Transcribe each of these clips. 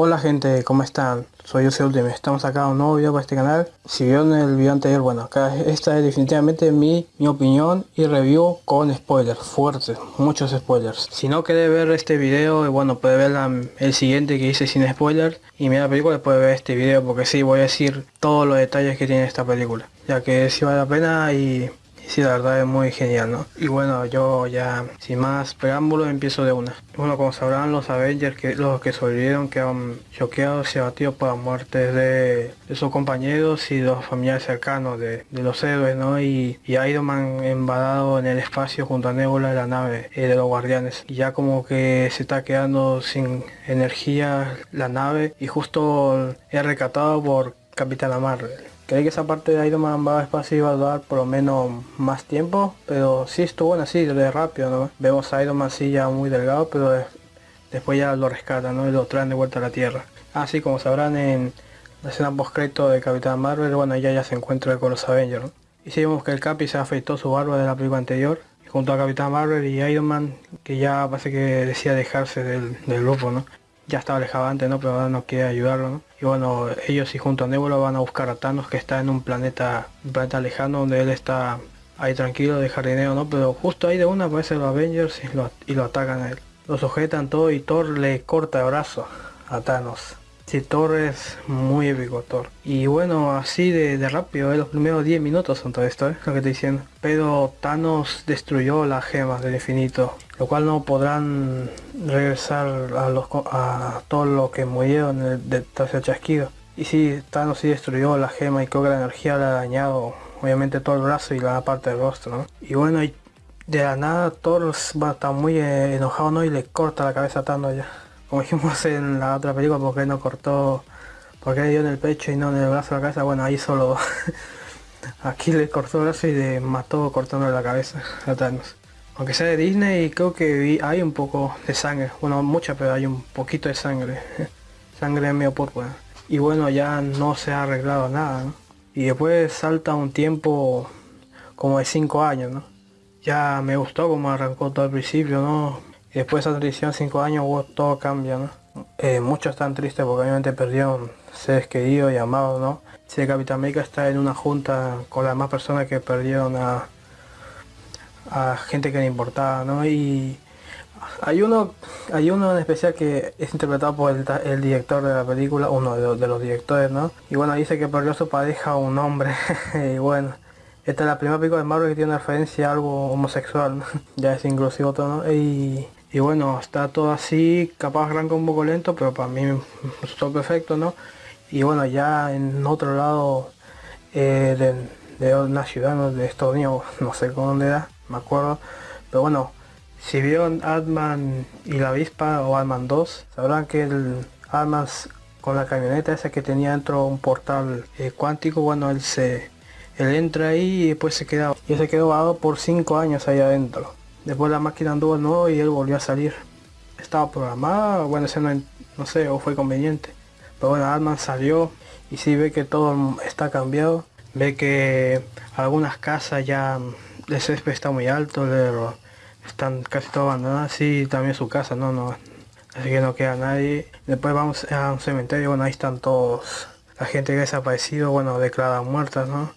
Hola gente, ¿cómo están? Soy José Ultimate, estamos acá en un nuevo video para este canal. Si vieron el video anterior, bueno, acá esta es definitivamente mi, mi opinión y review con spoilers fuertes, muchos spoilers. Si no quiere ver este video, bueno, puede ver el siguiente que hice sin spoilers y mira la película, puede ver este video porque sí, voy a decir todos los detalles que tiene esta película. Ya que sí vale la pena y sí, la verdad es muy genial, ¿no? Y bueno, yo ya sin más preámbulos empiezo de una. Bueno, como sabrán los Avengers, que los que sobrevivieron quedan choqueados y abatidos por la muerte de, sus compañeros y los familiares cercanos de, los héroes, ¿no? Y, y, Iron Man embadado en el espacio junto a Nebula la nave eh, de los guardianes. Y ya como que se está quedando sin energía la nave y justo es recatado por Capitana Marvel. Creí que esa parte de Iron Man va espacio iba a durar por lo menos más tiempo, pero sí estuvo bueno así, de rápido, ¿no? Vemos a Iron Man sí ya muy delgado, pero después ya lo rescatan, ¿no? Y lo traen de vuelta a la Tierra. Así como sabrán en la escena post de Capitán Marvel, bueno, ella ya se encuentra con los Avengers. Y si vemos que el Capi se afeitó su barba de la película anterior, junto a Capitán Marvel y Iron Man, que ya parece que decía dejarse del, del grupo, ¿no? ya estaba alejado antes, ¿no? Pero ahora no quiere ayudarlo, ¿no? Y bueno, ellos y junto a Nebula van a buscar a Thanos que está en un planeta, un planeta lejano donde él está ahí tranquilo de jardineo, ¿no? Pero justo ahí de una aparecen los Avengers y lo, y lo atacan a él. Lo sujetan todo y Thor le corta el brazo a Thanos. Sí, Thor es muy épico, Thor. Y bueno, así de, rápido, ¿eh? los primeros 10 minutos son todo esto, ¿eh? lo que estoy diciendo. Pero Thanos destruyó las gemas del infinito, lo cual no podrán regresar a, los, a todos los que murieron de, el chasquido. Y sí, Thanos sí destruyó la gema y creo que la energía le ha dañado, obviamente, todo el brazo y la parte del rostro. Y bueno, y de la nada Thor va a estar muy eh, enojado, ¿no? Y le corta la cabeza a Thanos ya como dijimos en la otra película, porque no cortó, porque dio en el pecho y no en el brazo de la cabeza, bueno, ahí solo, aquí le cortó el brazo y le mató cortando la cabeza a Thanos. Aunque sea de Disney, creo que hay un poco de sangre, bueno, mucha, pero hay un poquito de sangre, sangre medio púrpura. Y bueno, ya no se ha arreglado nada, Y después salta un tiempo como de 5 años, ¿no? Ya me gustó como arrancó todo al principio, ¿no? Después de esa transición 5 años todo cambia, ¿no? Eh, muchos están tristes porque obviamente perdieron seres queridos y amados, ¿no? Si el Capitán América está en una junta con las demás personas que perdieron a, a gente que le importaba, ¿no? Y hay uno, hay uno en especial que es interpretado por el, director de la película, uno de los, directores, ¿no? Y bueno, dice que perdió a su pareja un hombre, y bueno, esta es la primera película de Marvel que tiene referencia a algo homosexual, ya es inclusivo todo, ¿no? Y y bueno está todo así capaz arranca un poco lento pero para mí está perfecto no y bueno ya en otro lado eh, de, una ciudad de Estados Unidos no sé con dónde era me acuerdo. Pero bueno si vieron Adman y la avispa o Adman 2 sabrán que el Adman con la camioneta esa que tenía dentro un portal eh, cuántico bueno él se él entra ahí y después se queda y se quedó vado por 5 años ahí adentro Después la máquina anduvo nuevo y él volvió a salir. Estaba programada, bueno, ese no, no sé, o fue conveniente. Pero bueno, Altman salió y sí ve que todo está cambiado. Ve que algunas casas ya, el césped está muy alto, están casi todas abandonadas. Sí, también su casa, no, no. Así que no queda nadie. Después vamos a un cementerio, bueno, ahí están todos. La gente que ha desaparecido, bueno, declarada muerta, ¿no?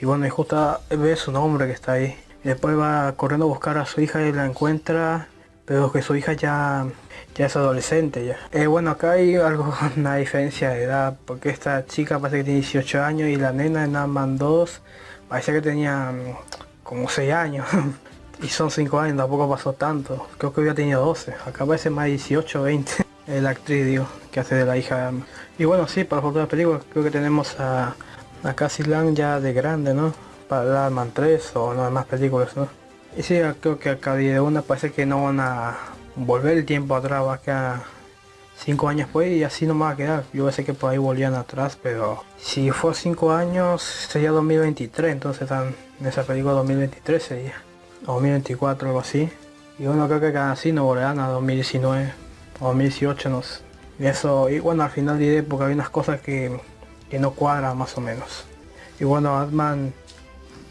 Y bueno, y justo ve su nombre que está ahí después va corriendo a buscar a su hija y la encuentra, pero que su hija ya, ya es adolescente ya. Eh, bueno, acá hay algo, una diferencia de edad, porque esta chica parece que tiene 18 años y la nena en Ant-Man 2 parece que tenía mm, como 6 años. y son 5 años, tampoco pasó tanto. Creo que había tenido 12. Acá parece más 18 20. La actriz, digo, que hace de la hija. Y bueno, sí, para las películas creo que tenemos a, a Cassie Lang ya de grande, ¿no? Para Man 3 o no más películas, ¿no? Y sí, creo que acá de una parece que no van a volver el tiempo atrás, va a quedar 5 años pues y así no va a quedar. Yo sé que por ahí volvían atrás, pero si fue 5 años sería 2023, entonces están en esa película 2023 sería, o 2024 algo así. Y bueno, creo que así no volverán a 2019 o 2018, no. Y eso, y bueno, al final diré porque hay unas cosas que, que no cuadran más o menos. Y bueno, Batman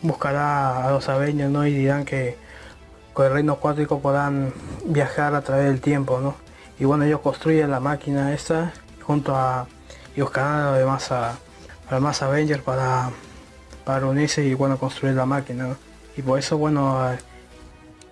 buscará a los Avengers ¿no? y dirán que con el reino cuántico podrán viajar a través del tiempo ¿no? y bueno ellos construyen la máquina esa junto a y buscarán además a, a más Avengers para, para unirse y bueno construir la máquina. Y por eso bueno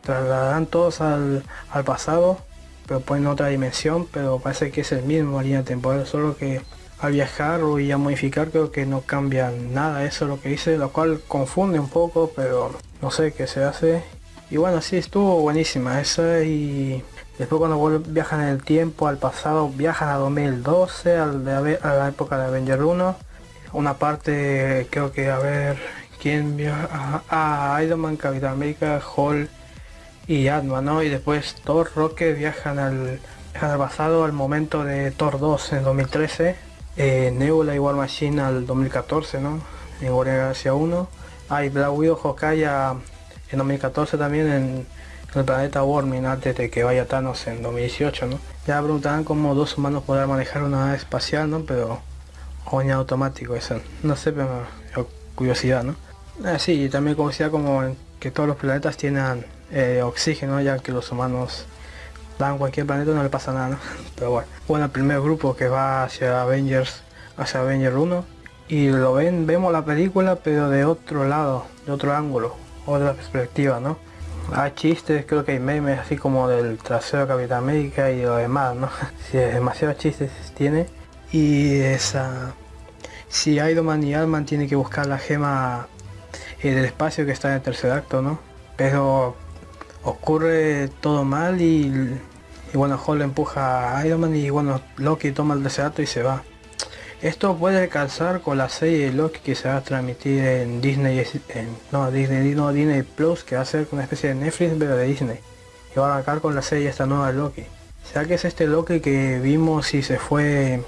trasladarán todos al, al pasado, pero ponen otra dimensión, pero parece que es el mismo línea temporal, solo que al viajar y a modificar creo que no cambia nada, eso es lo que dice, lo cual confunde un poco, pero no sé qué se hace. Y bueno, sí, estuvo buenísima esa y después cuando viajan en el tiempo, al pasado, viajan a 2012, al de, a la época de Avenger 1. Una parte, creo que a ver, ¿quién viaja? A Iron Man, Capitán América, Hulk y Atman, ¿no? Y después Thor, Rocket viajan al, viajan al pasado al momento de Thor 2 en 2013. Eh, Nebula y War Machine al 2014, ¿no? En Guardian 1. Hay Black Widow, Hawkeye en 2014 también en, el planeta Warming antes de que vaya Thanos en 2018, ¿no? Ya preguntarán cómo dos humanos podrán manejar una nave espacial, ¿no? Pero coña automático eso, no sé, pero curiosidad, ¿no? Ah, sí, y también curiosidad como que todos los planetas tienen eh, oxígeno, ya que los humanos dan cualquier planeta no le pasa nada. Pero bueno, bueno, el primer grupo que va hacia Avengers, hacia Avengers 1 y lo ven, vemos la película pero de otro lado, de otro ángulo, otra perspectiva, ¿no? Hay chistes, creo que hay memes así como del trasero de Capitán América y lo demás, ¿no? Si es demasiados chistes tiene. Y esa... Si Iron Man y Alman tienen que buscar la gema eh, del espacio que está en el tercer acto, ¿no? Pero ocurre todo mal y, y bueno, Hall empuja a Iron Man y bueno, Loki toma el tercer acto y se va. Esto puede calzar con la serie de Loki que se va a transmitir en Disney, en, no Disney, no Disney Plus, que va a ser una especie de Netflix pero de Disney. Y va a arrancar con la serie esta nueva Loki. ¿Será que es este Loki que vimos y se fue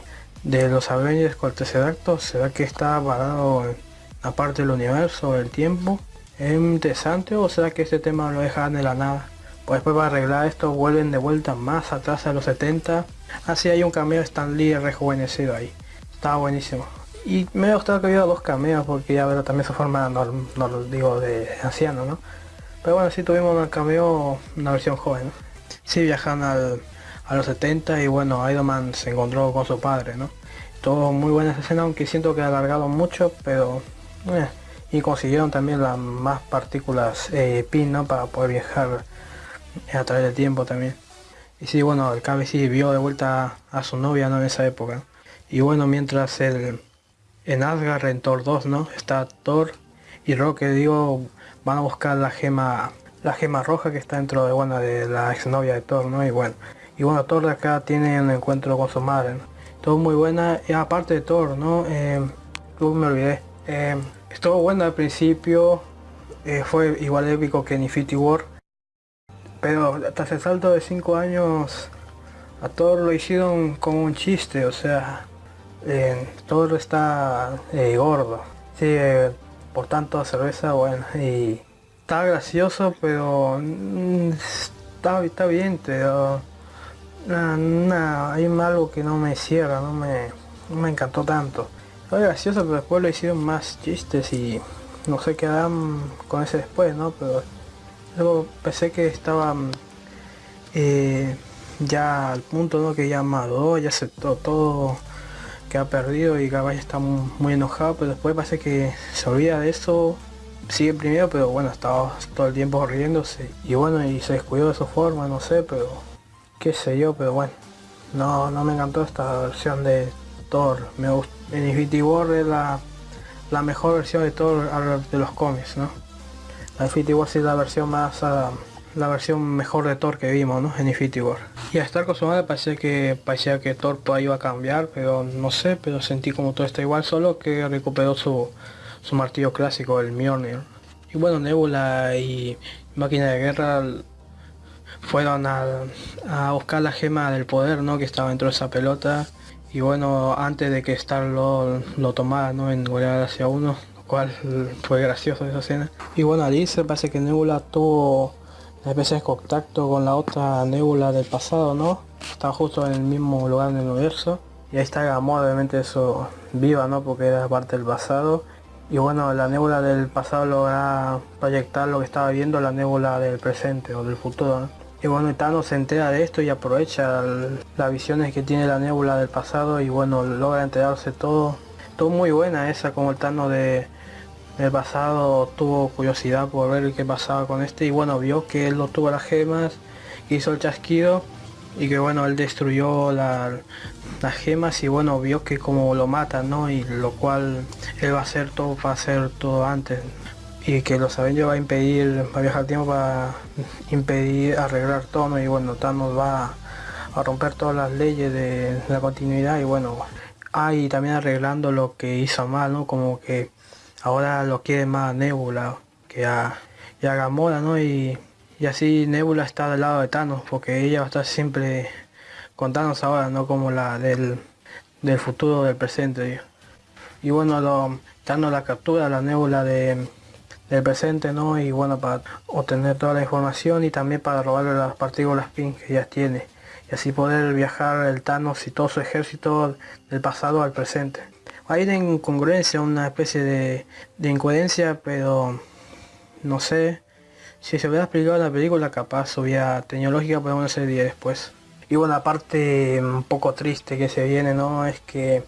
de los Avengers con el tercer acto? ¿Será que está parado en la parte del universo, del tiempo? ¿Es interesante o será que este tema lo dejan de la nada? Pues después para arreglar esto vuelven de vuelta más atrás a los 70. Así hay un cameo Stan Lee rejuvenecido ahí. Estaba buenísimo. Y me ha gustado que hubiera dos cameos porque ya verá también su forma, no, lo digo de anciano, ¿no? Pero bueno, sí tuvimos un cameo, una versión joven, ¿no? Sí viajan al, a los 70 y bueno, Iron Man se encontró con su padre, ¿no? Todo muy buena escena, aunque siento que alargaron mucho, pero... Eh, y consiguieron también las más partículas eh, PIN, ¿no? Para poder viajar a través del tiempo también. Y sí, bueno, el Cabe sí vio de vuelta a su novia, ¿no? En esa época. Y bueno, mientras el, en Asgard, en Thor 2, ¿no? Está Thor y Rocket, digo, van a buscar la gema la gema roja que está dentro de bueno de la exnovia de Thor, ¿no? Y bueno, y bueno, Thor acá tiene un encuentro con su madre, Todo muy buena, y aparte de Thor, ¿no? Eh, me olvidé. Eh, estuvo buena al principio, eh, fue igual épico que en Infinity War. Pero tras el salto de 5 años, a Thor lo hicieron como un chiste, o sea, todo está eh, gordo. Sí, eh, por tanto cerveza, bueno, y está gracioso, pero mm, está, está bien, pero hay algo que no me cierra, no me, me encantó tanto. Fue gracioso, pero después lo hicieron más chistes y no sé qué harán con ese después, ¿no? Pero luego pensé que estaban eh, ya al punto, ¿no? Que ya maduró, ya aceptó todo que ha perdido y Gabay está muy, enojado, pero después parece que se olvida de eso, sigue primero, pero bueno, estaba todo el tiempo riéndose y bueno, y se descuidó de su forma, no sé, pero qué sé yo, pero bueno, no, no me encantó esta versión de Thor, me gustó, en Infinity War es la, la mejor versión de Thor de los cómics, ¿no? Infinity War sí es la versión más... Uh, la versión mejor de Thor que vimos ¿no? en Infinity War. Y a estar con su parecía que parecía que Thor iba a cambiar, pero no sé, pero sentí como todo está igual, solo que recuperó su, su martillo clásico, el Mjolnir. Y bueno, Nebula y Máquina de Guerra fueron a, a, buscar la gema del poder ¿no? que estaba dentro de esa pelota. Y bueno, antes de que Star lo, lo tomara ¿no? en hacia uno, cual fue gracioso esa escena. Y bueno, Alice parece que Nebula tuvo a veces de contacto con la otra nebula del pasado, ¿no? Está justo en el mismo lugar en el universo. Y ahí está Gamora, obviamente eso viva, ¿no? Porque era parte del pasado. Y bueno, la nebula del pasado logra proyectar lo que estaba viendo la nebula del presente o del futuro, Y bueno, Thanos se entera de esto y aprovecha las visiones que tiene la nébula del pasado y bueno, logra enterarse todo. Todo muy buena esa, como el Thanos de, del pasado tuvo curiosidad por ver qué pasaba con este y bueno, vio que él no tuvo las gemas, hizo el chasquido y que bueno, él destruyó las gemas y bueno, vio que como lo matan, ¿no? Y lo cual él va a hacer todo para hacer todo antes y que los Avengers va a impedir, va a viajar tiempo para impedir arreglar todo y bueno, Thanos va a romper todas las leyes de la continuidad y bueno, ahí también arreglando lo que hizo mal, ¿no? Como que ahora lo quiere más Nebula que a, y a Gamora, ¿no? Y, y, así Nebula está del lado de Thanos porque ella va a estar siempre con Thanos ahora, no como la del, del futuro del presente. Y bueno, lo, Thanos la captura, la Nebula de del presente, ¿no? Y bueno, para obtener toda la información y también para robarle las partículas PIN que ya tiene. Y así poder viajar el Thanos y todo su ejército del pasado al presente. Hay una incongruencia, una especie de, de incoherencia, pero no sé. Si se hubiera explicado la película, capaz hubiera tecnológica para una serie después. Y bueno, aparte un poco triste que se viene, ¿no? Es que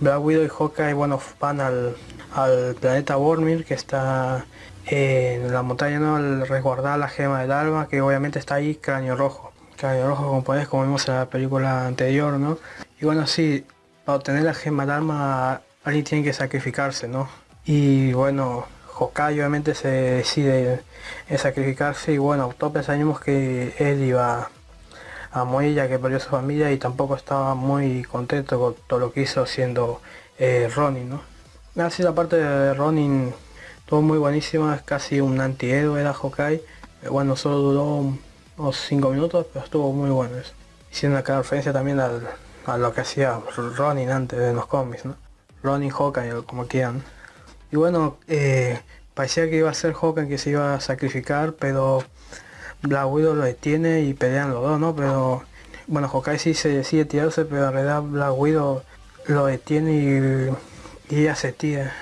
Black Widow y Hawkeye, bueno, van al, al planeta Vormir, que está en la montaña no al resguardar la gema del alma que obviamente está ahí cráneo rojo cráneo rojo como podés como vimos en la película anterior no y bueno sí para obtener la gema del alma alguien tiene que sacrificarse no y bueno Hokage obviamente se decide en sacrificarse y bueno todos pensamos que él iba a morir ya que perdió su familia y tampoco estaba muy contento con todo lo que hizo siendo eh, Ronin no así la parte de Ronin todo muy buenísimo, es casi un antihéroe era Hawkeye. Eh, bueno, solo duró unos 5 minutos, pero estuvo muy bueno eso. Hicieron acá referencia también a lo que hacía Ronin antes de los cómics, ¿no? Ronin Hawkeye, como quieran. Y bueno, eh, parecía que iba a ser Hawkeye que se iba a sacrificar, pero Black Widow lo detiene y pelean los dos, ¿no? Pero bueno, Hawkeye sí se decide tirarse, pero en realidad Black Widow lo detiene y, y ella se tira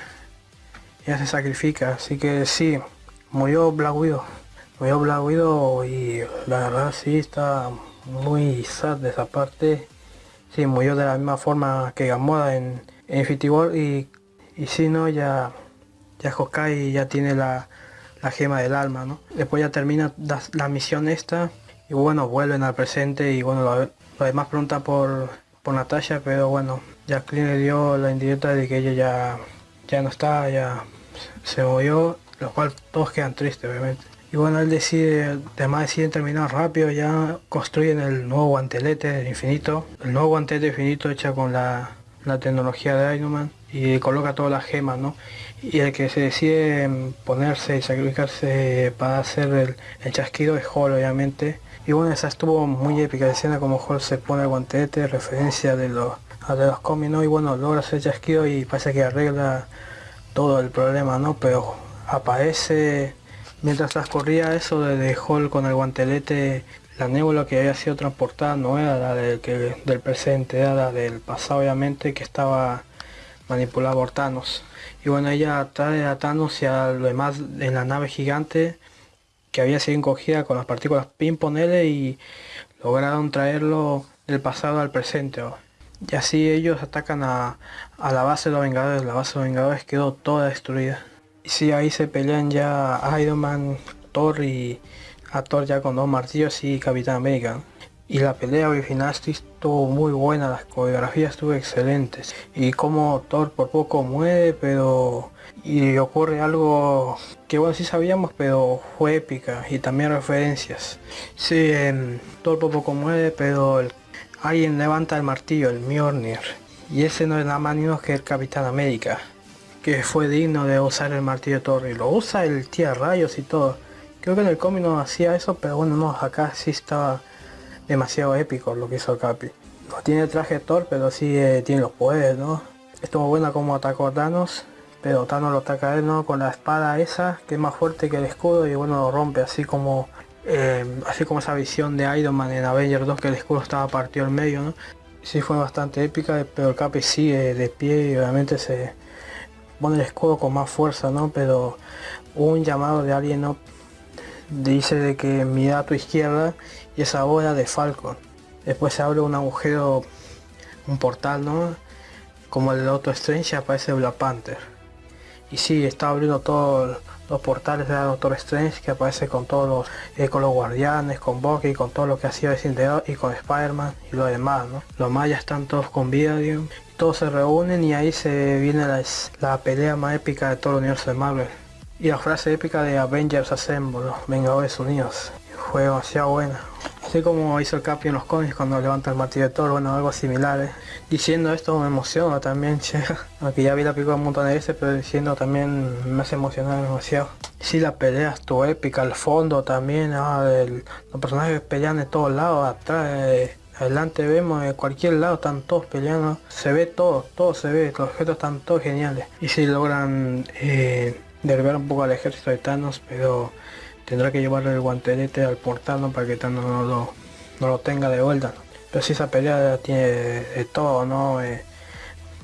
ya se sacrifica, así que sí, murió Black Widow, murió Black Widow y la verdad sí está muy sad de esa parte, sí, murió de la misma forma que Gamora en, Infinity War y, y sí, no, ya, ya Hawkeye ya tiene la, gema del alma, ¿no? Después ya termina la, misión esta y bueno, vuelven al presente y bueno, lo, demás pregunta por, por Natasha, pero bueno, Jacqueline le dio la indirecta de que ella ya, ya no está, ya se movió, lo cual todos quedan tristes obviamente. Bueno, él decide, además deciden terminar rápido, ya construyen el nuevo guantelete del infinito, el nuevo guantelete infinito hecha con la, tecnología de Iron Man y coloca todas las gemas, ¿no? Y el que se decide ponerse y sacrificarse para hacer el, el chasquido es Hall, obviamente. Y bueno, esa estuvo muy épica, la escena como Hall se pone el guantelete, referencia de los, de los cómics, ¿no? Y bueno, logra hacer chasquido y parece que arregla todo el problema, ¿no? Pero aparece, mientras transcurría eso de Hall con el guantelete, la nébula que había sido transportada no era la del, que, del presente, era la del pasado obviamente que estaba manipulada por Thanos. Y bueno, ella trae a Thanos y a lo demás en la nave gigante que había sido encogida con las partículas pin y lograron traerlo del pasado al presente. Y así ellos atacan a, la base de los Vengadores. La base de los Vengadores quedó toda destruida. Sí, ahí se pelean ya Iron Man, Thor y a Thor ya con dos martillos y Capitán América. Y la pelea original estuvo muy buena, las coreografías estuvo excelentes. Y como Thor por poco muere, pero... Y ocurre algo que bueno sí sabíamos, pero fue épica. Y también referencias. Sí, Thor por poco muere, pero Alguien levanta el martillo, el Mjolnir. Y ese no es nada más ni menos que el Capitán América. Que fue digno de usar el martillo de. Y lo usa el tía rayos y todo. Creo que en el cómic no hacía eso, pero bueno, no, acá sí estaba demasiado épico lo que hizo el Capi. No tiene traje de Thor, pero sí eh, tiene los poderes, ¿no? Estuvo buena como atacó a Thanos, pero Thanos lo ataca a él, ¿no? Con la espada esa, que es más fuerte que el escudo y bueno, lo rompe así como eh, así como esa visión de Iron Man en Avengers 2 que el escudo estaba partido en medio, ¿no? Sí fue bastante épica, pero el Capi sigue de pie y obviamente se pone el escudo con más fuerza, ¿no? Pero un llamado de alguien, ¿no? Dice de que mira a tu izquierda y esa bola de Falcon. Después se abre un agujero, un portal, ¿no? Como el Doctor Strange aparece Black Panther. Y sí, está abriendo todos los portales de Doctor Strange que aparece con todos los, eh, con los guardianes, con Bucky, con todo lo que ha sido y con Spider-Man y lo demás, ¿no? Los mayas están todos con vida, todos se reúnen y ahí se viene la, la pelea más épica de todo el universo de Marvel. Y la frase épica de Avengers Assemble, Vengadores Unidos. Fue demasiado buena. Así como hizo el Capi en los cómics cuando levanta el martillo de Thor, bueno, algo similar. ¿eh? Diciendo esto me emociona también, che. Aunque ya vi la película un montón de veces, pero diciendo también me hace emocionar demasiado. Sí, la pelea estuvo épica, al fondo también, ah, los personajes pelean de todos lados, atrás, eh, adelante vemos, de cualquier lado están todos peleando. Se ve todo, todo se ve, los objetos están todos geniales. Y si logran... Eh, derribar un poco al ejército de Thanos, pero tendrá que llevarle el guantelete al portal para que Thanos no lo, no lo tenga de vuelta. Pero si esa pelea tiene de todo, ¿no? Eh,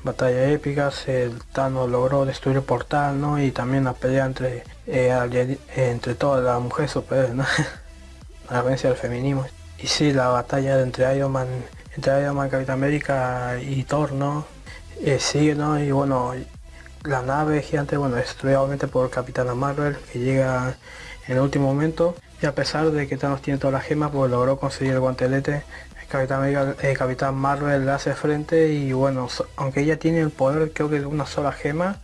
batallas épicas, el Thanos logró destruir el portal, ¿no? Y también la pelea entre eh, entre todas las mujeres superiores, ¿no? la vencia del feminismo. Y sí, la batalla entre Iron Man, entre Iron Man, Capitán América y Thor, ¿no? Eh, sigue, ¿no? Y bueno, la nave gigante, bueno, destruida obviamente por Capitana Marvel, que llega en el último momento. Y a pesar de que Thanos tiene todas las gemas, pues logró conseguir el guantelete. El Capitán, Marvel le hace frente y bueno, aunque ella tiene el poder, creo que de una sola gema,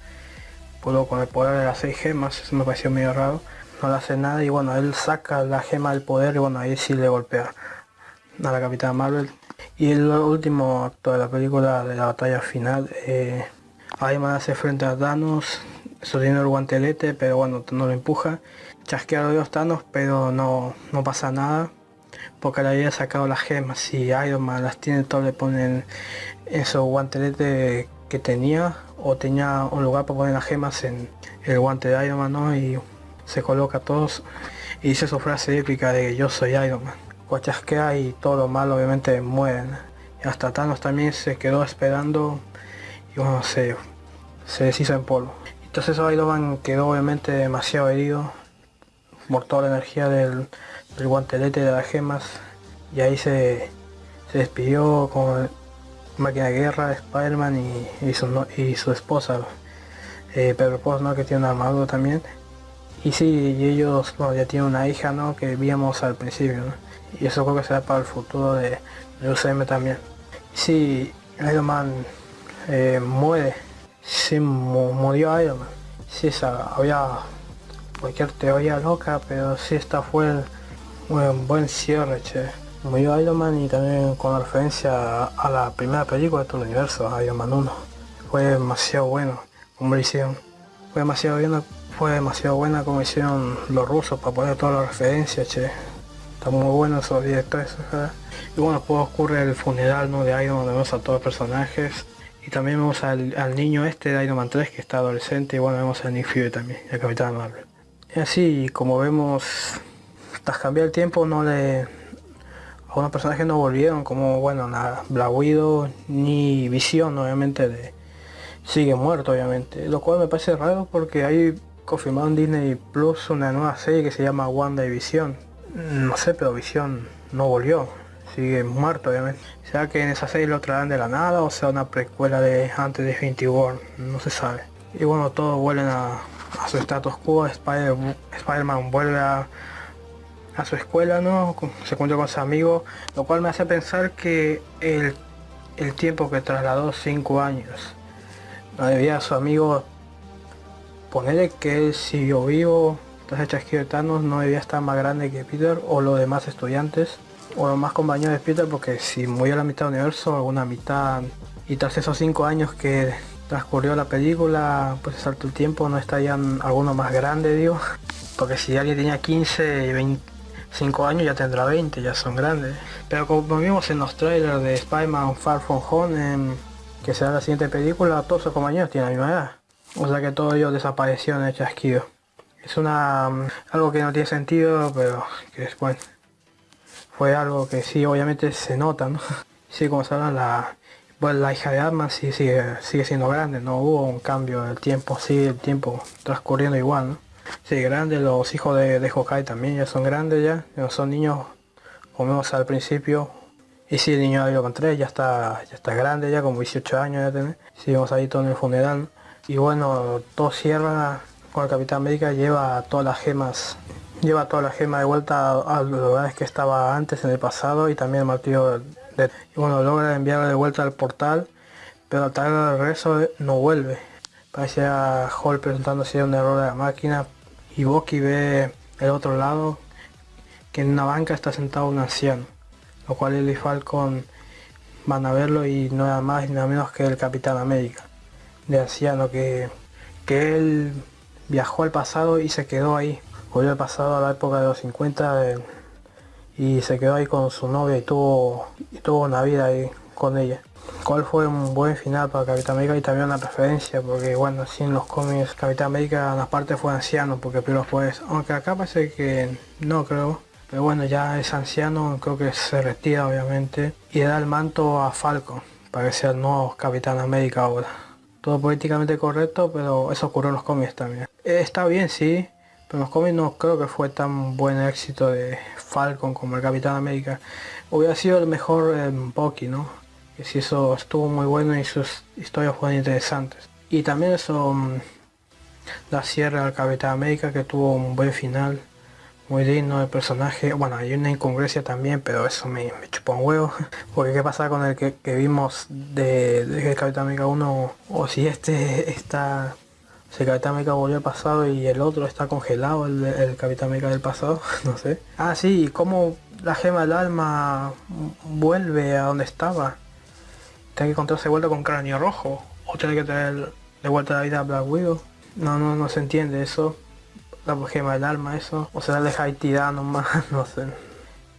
puedo con el poder de las seis gemas, eso me pareció medio raro. No le hace nada y bueno, él saca la gema del poder y bueno, ahí sí le golpea a la Capitana Marvel. Y el último acto de la película de la batalla final, eh, Iron hace frente a Thanos, sosteniendo el guantelete, pero bueno, no lo empuja. Chasquea a los Thanos, pero no, no pasa nada. Porque le había sacado las gemas y Iron Man las tiene todo, le ponen en su guantelete que tenía. O tenía un lugar para poner las gemas en el guante de Iron Man, ¿no? Y se coloca todos y dice su frase épica de yo soy Iron Man. Chasquea y todo lo malo obviamente mueren. Y hasta Thanos también se quedó esperando y bueno, se, se deshizo en polvo. Entonces Iron Man quedó obviamente demasiado herido por la energía del, guantelete de las gemas y ahí se, despidió con máquina de guerra, Spider-Man y, su, y su esposa, eh, Pedro Post, ¿no? que tiene un armadura también. Y sí, y ellos ya tienen una hija ¿no? que vimos al principio, y eso creo que será para el futuro de, de UCM también. Sí, Iron Man eh, muere, se murió Iron Man. Sí, había cualquier teoría loca, pero sí esta fue un buen cierre, che. Murió Iron Man y también con referencia a la primera película de todo el universo, Iron Man 1. Fue demasiado bueno como lo hicieron. Fue demasiado bien, fue demasiado buena como hicieron los rusos para poner todas las referencias, che. Está muy bueno esos directores. Y bueno, después ocurre el funeral ¿no? de Iron Man, vemos a todos los personajes. Y también vemos al, niño este de Iron Man 3 que está adolescente y bueno vemos a Nick Fury también, a Capitán Marvel. Así como vemos, tras cambiar el tiempo no le... Algunos personajes no volvieron como bueno la Black Widow ni Visión obviamente de, sigue muerto obviamente. Lo cual me parece raro porque hay confirmado en Disney Plus una nueva serie que se llama Wanda y Visión. No sé, pero Visión no volvió sigue muerto obviamente. Sea que en esa serie lo traerán de la nada o sea una precuela de antes de Infinity War, no se sabe. Y bueno, todos vuelven a, su status quo, Spider-Man vuelve a, su escuela, ¿no? Se encuentra con su amigo, lo cual me hace pensar que el, tiempo que trasladó 5 años, no debía a su amigo ponerle que él siguió vivo, entonces chasquido de Thanos no debía estar más grande que Peter o los demás estudiantes o más compañeros de Peter porque si murió la mitad del universo, alguna mitad y tras esos cinco años que transcurrió la película, pues salto el tiempo, no estarían algunos más grande, digo, porque si alguien tenía 15 y 25 años ya tendrá 20, ya son grandes. Pero como vimos en los trailers de Spider-Man Far From Home, que será la siguiente película, todos sus compañeros tienen la misma edad. O sea que todos ellos desaparecieron el chasquido. Es una algo que no tiene sentido, pero que es bueno fue algo que sí, obviamente se nota, ¿no? Sí, como saben, la, pues la hija de Atman sí sigue, siendo grande, no hubo un cambio del tiempo, sigue el tiempo transcurriendo igual, ¿no? Sí, grande, los hijos de, de también ya son grandes ya, no son niños comimos al principio. Y si el niño ahí lo encontré, ya está, ya está grande, ya como 18 años ya tiene. Seguimos ahí todo en el funeral. Y bueno, todo cierra con el Capitán América, lleva todas las gemas lleva toda la gema de vuelta a, los lugares que estaba antes en el pasado y también el martillo de, bueno logra enviarlo de vuelta al portal pero al traer el regreso no vuelve. Parece a Hall presentándose un error de la máquina y Bucky ve el otro lado que en una banca está sentado un anciano lo cual él y Falcon van a verlo y no era más ni nada menos que el Capitán América de anciano que, que él viajó al pasado y se quedó ahí volvió al pasado a la época de los 50 eh, y se quedó ahí con su novia y tuvo, y tuvo una vida ahí con ella. Cuál fue un buen final para Capitán América y también una preferencia porque bueno, sin los cómics Capitán América en las partes fue anciano porque primero fue aunque acá parece que no creo, pero bueno ya es anciano, creo que se retira obviamente y le da el manto a Falcon para que sea el nuevo Capitán América ahora. Todo políticamente correcto, pero eso ocurrió en los cómics también. Eh, está bien, sí, pero los cómics no creo que fue tan buen éxito de Falcon como el Capitán América. Hubiera sido el mejor en Bucky, ¿no? Que si eso estuvo muy bueno y sus historias fueron interesantes. Y también eso mm, la cierre al Capitán América que tuvo un buen final. Muy digno el personaje. Bueno, hay una incongruencia también, pero eso me, me chupó un huevo. Porque qué pasa con el que, vimos de, de Capitán América 1 o si este está si el Capitán América volvió al pasado y el otro está congelado, el, Capitán América del pasado, no sé. Ah, sí, y cómo la gema del alma vuelve a donde estaba. Tiene que encontrarse vuelta con cráneo rojo. O tiene que traer de vuelta la vida a Black Widow. No, no, no se entiende eso. La gema del alma, eso. O sea, deja tirada nomás, no sé.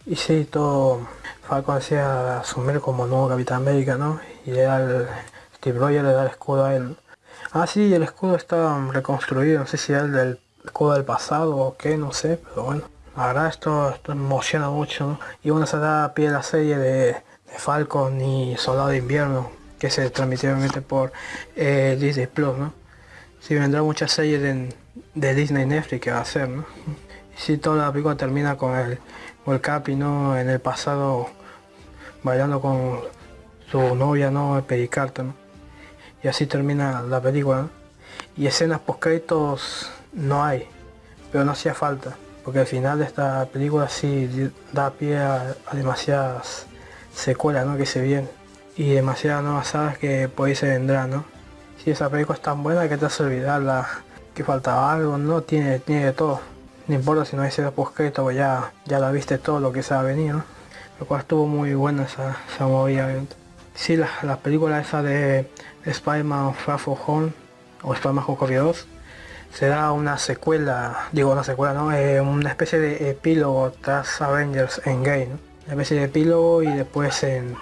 Y sí, todo Falcon hacía asumir como nuevo Capitán América, ¿no? Y era el Steve Rogers le da el escudo a él Ah, sí, el escudo está reconstruido, no sé si es el del escudo del pasado o qué, no sé, pero bueno. La verdad esto, esto emociona mucho, ¿no? Y bueno, se da pie a la serie de, Falcon y Soldado de Invierno, que se transmitió obviamente por eh, Disney Plus, ¿no? Sí, vendrá muchas series de, de Disney Netflix que va a hacer, ¿no? Y si toda la película termina con el, con el Capi, ¿no? En el pasado bailando con su novia, ¿no? El Pericarto, ¿no? Y así termina la película. Y escenas post créditos no hay, pero no hacía falta, porque al final de esta película sí da pie a, demasiadas secuelas ¿no? que se vienen y demasiadas nuevas sagas que por ahí se vendrán, ¿no? Si esa película es tan buena que te hace olvidar que faltaba algo, ¿no? Tiene, tiene de todo. No importa si no hay escenas post crédito, pues ya, ya la viste todo lo que se ha venido, Lo cual estuvo muy buena esa, esa movida. Sí, las la películas esa de Spider-Man Far From Home o Spider-Man Homecoming 2 será una secuela, digo una secuela, ¿no? Eh, una especie de epílogo tras Avengers Endgame, ¿no? una especie de epílogo y después en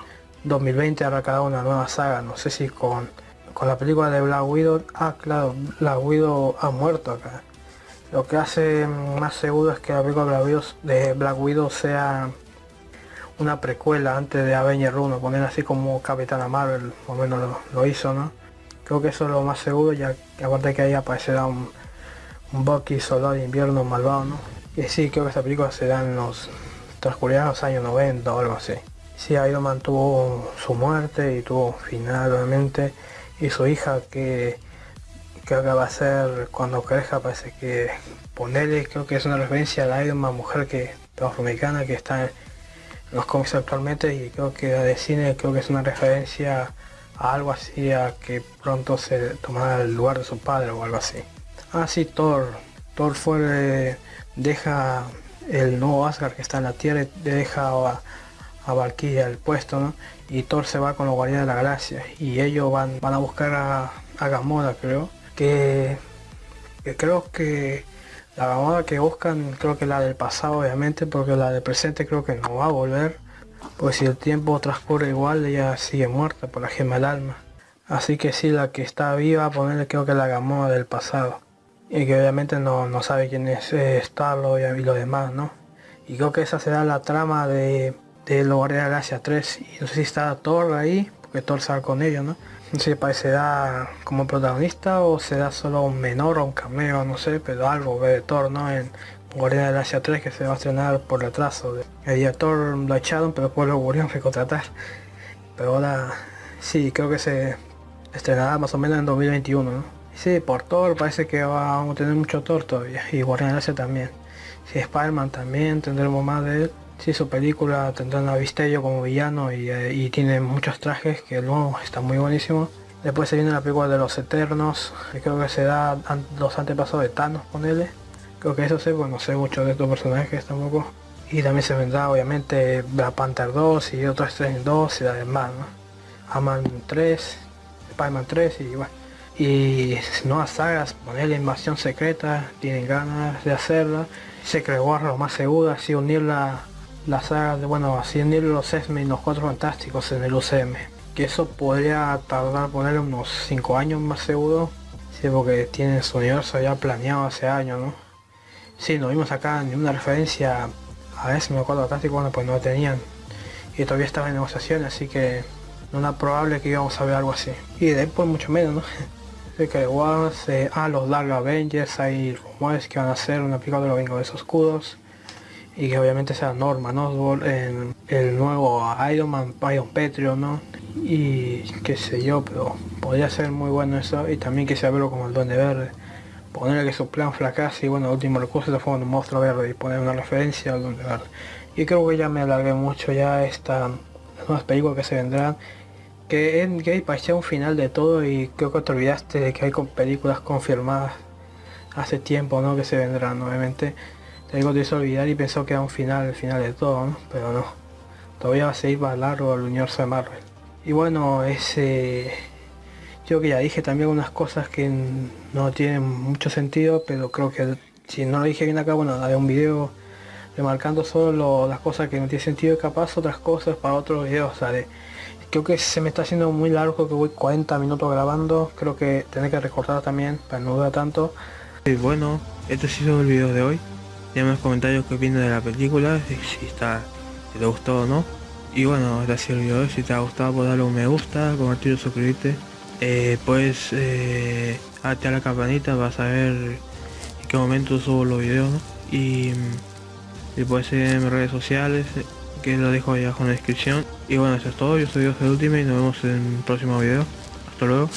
2020 habrá cada una nueva saga, no sé si con, con la película de Black Widow, ah claro, Black Widow ha muerto acá. Lo que hace más seguro es que la película de Black Widow sea una precuela antes de Avenger 1, poner así como Capitana Marvel, o menos lo, hizo, ¿no? Creo que eso es lo más seguro, ya que aparte que ahí aparecerá un, un Bucky soldado de invierno malvado, ¿no? Y sí, creo que esa película se da en los transcurridos años 90 o algo así. Sí, Iron Man tuvo su muerte y tuvo final obviamente, y su hija que creo que va a ser cuando crezca, parece que ponerle, creo que es una referencia a la Iron Man mujer que afroamericana que está los cómics actualmente y creo que de cine creo que es una referencia a algo así a que pronto se tomará el lugar de su padre o algo así. Ah sí, Thor. Thor fue deja el nuevo Asgard que está en la Tierra le deja a, a Valkyria el puesto y Thor se va con los guardianes de la galaxia y ellos van, van a buscar a, a Gamora creo que creo que la Gamora que buscan creo que la del pasado obviamente, porque la del presente creo que no va a volver. Pues si el tiempo transcurre igual, ella sigue muerta por la gema del alma. Así que sí, la que está viva, ponerle creo que la Gamora del pasado. Y que obviamente no, sabe quién es eh, Starlo y, lo demás, ¿no? Y creo que esa será la trama de, de de Galaxia 3. Y no sé si está Thor ahí, porque Thor sale con ellos, ¿no? Si da como protagonista o se da solo un menor o un cameo, no sé, pero algo ve Thor, ¿no? En, Guardián de la Galaxia 3 que se va a estrenar por retraso. El director lo echaron pero después lo volvieron a recontratar. Pero ahora sí, creo que se estrenará más o menos en 2021, ¿no? Sí, por Thor parece que vamos a tener mucho Thor todavía. Y Guardián de la Galaxia también. Si Spider-Man también tendremos más de él. Si su película tendrá a Vistello como villano y, eh, y, tiene muchos trajes que luego está muy buenísimo. Después se viene la película de los Eternos, creo que se da los antepasados de Thanos, ponele. Creo que eso sé, bueno, no sé mucho de estos personajes tampoco. Y también se vendrá obviamente Black Panther 2 y otros Strange 2 y además, ¿no? Aman 3, Spider-Man 3 y bueno. Y nuevas sagas, ponerle invasión secreta, tienen ganas de hacerla. Se creó lo más seguro, así unir la, saga de, bueno, unir los X-Men y los Cuatro Fantásticos en el UCM. Que eso podría tardar poner unos 5 años más seguro. Sí, porque tienen su universo ya planeado hace años, ¿no? Sí, no vimos acá ni una referencia a ese me acuerdo fantástico, bueno pues no tenían. Y todavía estaba en negociación, así que no era probable que íbamos a ver algo así. Y de después mucho menos, ¿no? que igual eh, ah, los Dark Avengers, hay rumores que van a hacer una película de los Vengadores Oscuros. Y que obviamente sea Norman ¿no? en el nuevo Iron Man, Iron Petrio, ¿no? Y qué sé yo, pero podría ser muy bueno eso. Y también que sea verlo como el Duende Verde ponerle que su plan fracase y bueno, el último recurso forma un monstruo verde y poner una referencia al donde verde. Y creo que ya me alargué mucho ya esta nuevas películas que se vendrán. Que Endgame parecía un final de todo y creo que te olvidaste de que hay películas confirmadas hace tiempo, ¿no? Que se vendrán, obviamente. Te digo, te hizo olvidar y pensó que era un final, el final de todo. Pero no. Todavía va a seguir más largo el universo de Marvel. Y bueno, ese yo que ya dije también unas cosas que no tienen mucho sentido, pero creo que si no lo dije bien acá, bueno, haré un video remarcando solo las cosas que no tienen sentido y capaz otras cosas para otros videos, ¿sabes? Creo que se me está haciendo muy largo, que voy 40 minutos grabando, creo que tener que recortar también para no durar tanto. Y bueno, este ha sido el video de hoy. Déjame en los comentarios qué opinas de la película, si, está, si te gustó o no. Y bueno, este ha sido el video de. Si te ha gustado, pues darle un me gusta, compartir suscribirte. Eh, pues eh, a la campanita vas a ver en qué momento subo los videos y, y puedes seguir en mis redes sociales que lo dejo ahí abajo en la descripción. Y bueno eso es todo. Yo soy Dios el último y nos vemos en el próximo video. Hasta luego